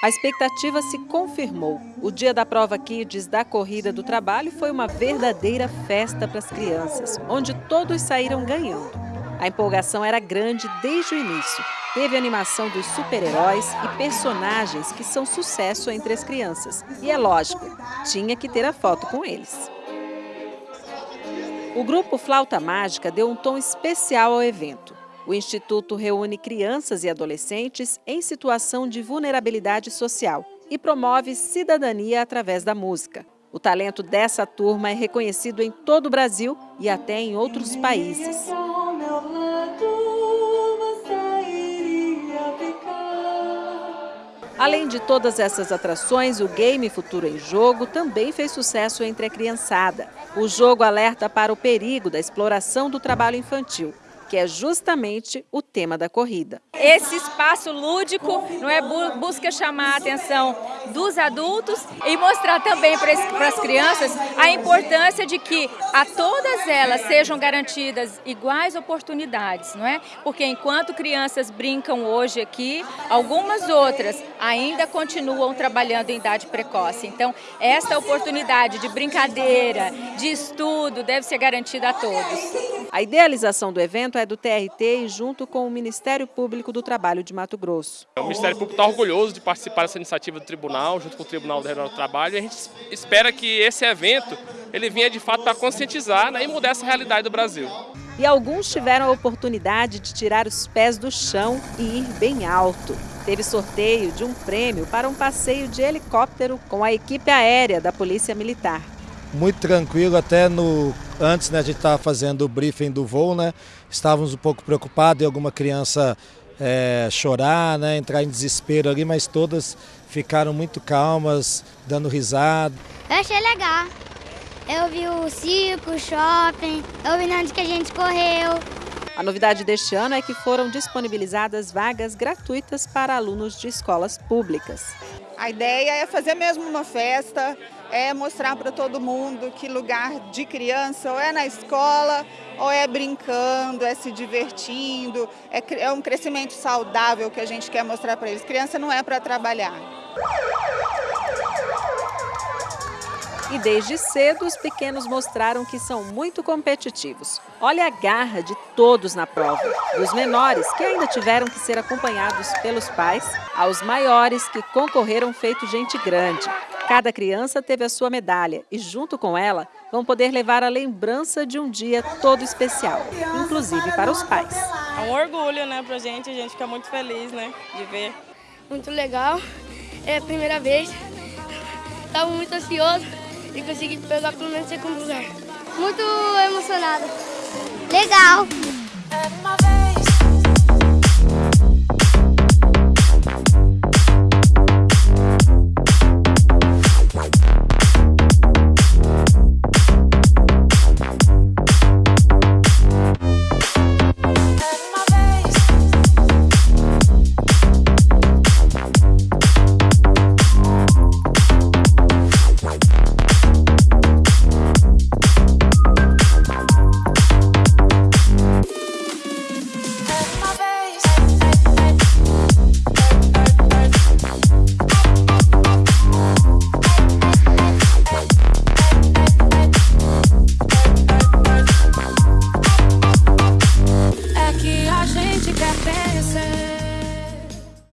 A expectativa se confirmou. O dia da prova Kids da Corrida do Trabalho foi uma verdadeira festa para as crianças, onde todos saíram ganhando. A empolgação era grande desde o início. Teve animação dos super-heróis e personagens que são sucesso entre as crianças. E é lógico, tinha que ter a foto com eles. O grupo Flauta Mágica deu um tom especial ao evento. O Instituto reúne crianças e adolescentes em situação de vulnerabilidade social e promove cidadania através da música. O talento dessa turma é reconhecido em todo o Brasil e até em outros países. Além de todas essas atrações, o game Futuro em Jogo também fez sucesso entre a criançada. O jogo alerta para o perigo da exploração do trabalho infantil que é justamente o tema da corrida. Esse espaço lúdico não é busca chamar a atenção dos adultos e mostrar também para as crianças a importância de que a todas elas sejam garantidas iguais oportunidades, não é? Porque enquanto crianças brincam hoje aqui, algumas outras ainda continuam trabalhando em idade precoce. Então, esta oportunidade de brincadeira, de estudo, deve ser garantida a todos. A idealização do evento é do TRT e junto com o Ministério Público do Trabalho de Mato Grosso. O Ministério Público está orgulhoso de participar dessa iniciativa do Tribunal, junto com o Tribunal Regional do Trabalho, e a gente espera que esse evento ele venha de fato para conscientizar né, e mudar essa realidade do Brasil. E alguns tiveram a oportunidade de tirar os pés do chão e ir bem alto. Teve sorteio de um prêmio para um passeio de helicóptero com a equipe aérea da Polícia Militar muito tranquilo, até no antes né, a gente estava fazendo o briefing do voo, né? Estávamos um pouco preocupados em alguma criança é, chorar, né, entrar em desespero ali, mas todas ficaram muito calmas, dando risada. Eu achei legal. Eu vi o circo, o shopping, eu vi onde que a gente correu. A novidade deste ano é que foram disponibilizadas vagas gratuitas para alunos de escolas públicas. A ideia é fazer mesmo uma festa, é mostrar para todo mundo que lugar de criança ou é na escola, ou é brincando, é se divertindo, é, é um crescimento saudável que a gente quer mostrar para eles. Criança não é para trabalhar. E desde cedo, os pequenos mostraram que são muito competitivos. Olha a garra de todos na prova, dos menores, que ainda tiveram que ser acompanhados pelos pais, aos maiores, que concorreram feito gente grande. Cada criança teve a sua medalha e, junto com ela, vão poder levar a lembrança de um dia todo especial, inclusive para os pais. É um orgulho né, para a gente, a gente fica muito feliz né, de ver. Muito legal, é a primeira vez, estava muito ansioso e consegui pegar pelo menos segundo lugar. Muito emocionada. Legal.